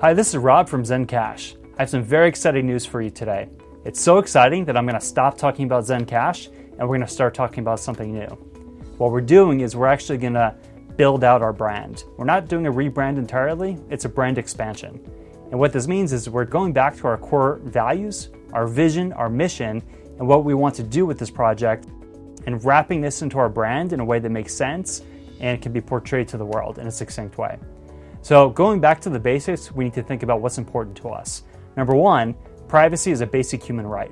Hi, this is Rob from Zencash. I have some very exciting news for you today. It's so exciting that I'm going to stop talking about Zencash and we're going to start talking about something new. What we're doing is we're actually going to build out our brand. We're not doing a rebrand entirely, it's a brand expansion. And what this means is we're going back to our core values, our vision, our mission, and what we want to do with this project, and wrapping this into our brand in a way that makes sense and can be portrayed to the world in a succinct way. So going back to the basics, we need to think about what's important to us. Number one, privacy is a basic human right.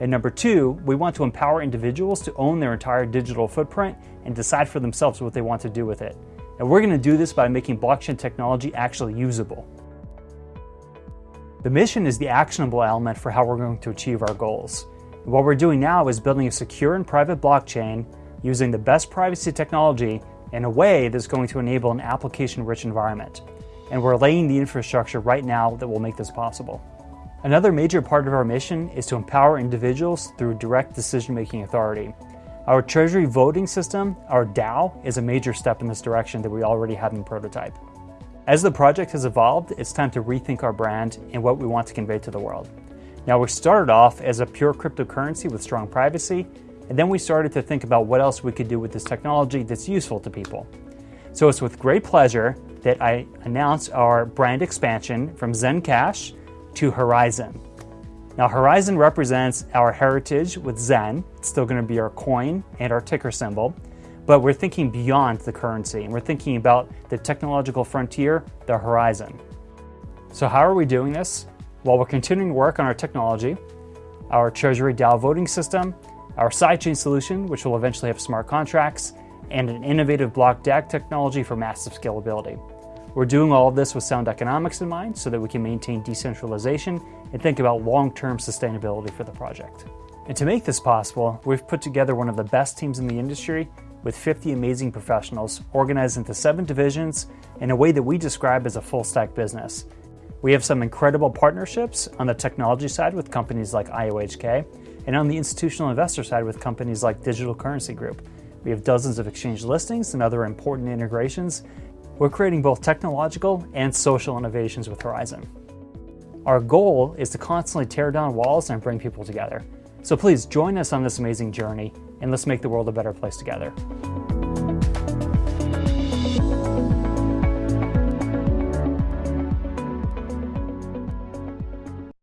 And number two, we want to empower individuals to own their entire digital footprint and decide for themselves what they want to do with it. And we're going to do this by making blockchain technology actually usable. The mission is the actionable element for how we're going to achieve our goals. And what we're doing now is building a secure and private blockchain using the best privacy technology in a way that's going to enable an application-rich environment. And we're laying the infrastructure right now that will make this possible. Another major part of our mission is to empower individuals through direct decision-making authority. Our Treasury voting system, our DAO, is a major step in this direction that we already have in prototype. As the project has evolved, it's time to rethink our brand and what we want to convey to the world. Now, we started off as a pure cryptocurrency with strong privacy, and then we started to think about what else we could do with this technology that's useful to people. So it's with great pleasure that I announce our brand expansion from Zencash to Horizon. Now Horizon represents our heritage with Zen. It's still going to be our coin and our ticker symbol, but we're thinking beyond the currency and we're thinking about the technological frontier, the horizon. So how are we doing this? Well, we're continuing to work on our technology, our Treasury DAO voting system, our sidechain solution, which will eventually have smart contracts, and an innovative block DAG technology for massive scalability. We're doing all of this with sound economics in mind so that we can maintain decentralization and think about long-term sustainability for the project. And to make this possible, we've put together one of the best teams in the industry with 50 amazing professionals organized into seven divisions in a way that we describe as a full stack business. We have some incredible partnerships on the technology side with companies like IOHK, and on the institutional investor side with companies like Digital Currency Group. We have dozens of exchange listings and other important integrations. We're creating both technological and social innovations with Horizon. Our goal is to constantly tear down walls and bring people together. So please join us on this amazing journey and let's make the world a better place together.